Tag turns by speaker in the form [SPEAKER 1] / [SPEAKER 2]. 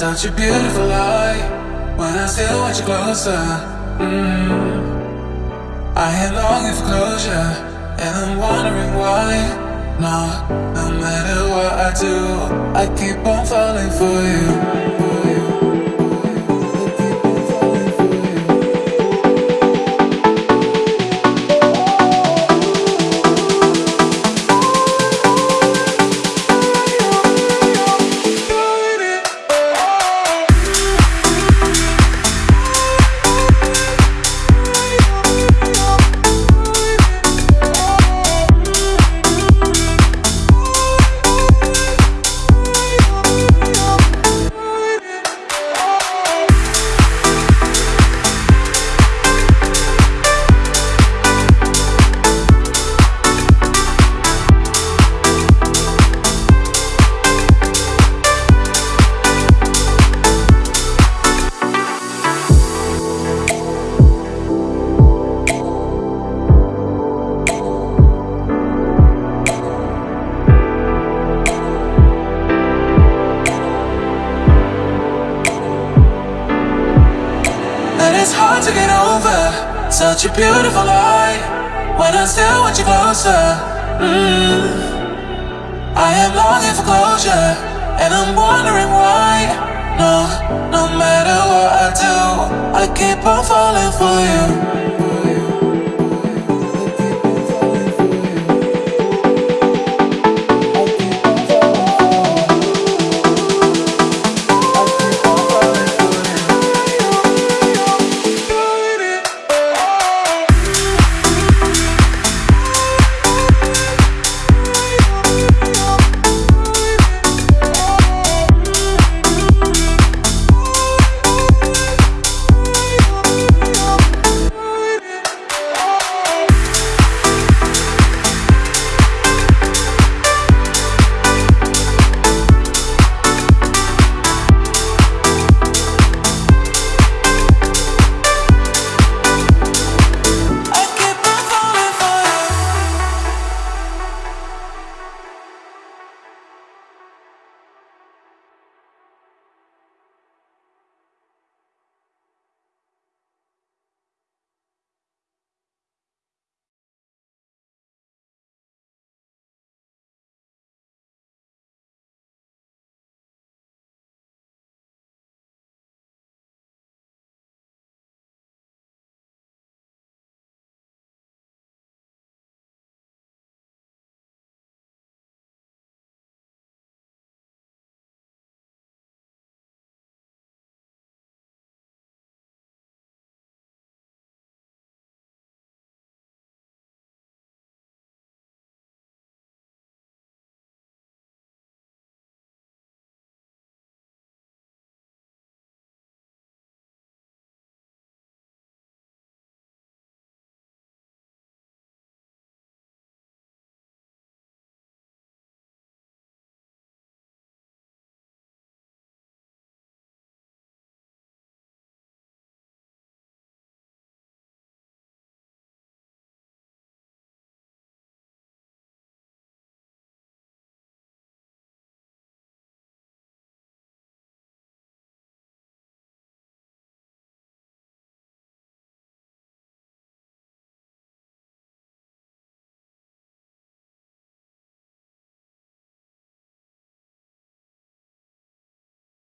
[SPEAKER 1] such a beautiful lie when I still want you closer. Mm. I am longing for closure, and I'm wondering why. No, no matter what I do, I keep on falling for you. It's hard to get over such a beautiful lie when I still want you closer. Mm. I am longing for closure, and I'm wondering why. No, no matter what I do, I keep on falling for you.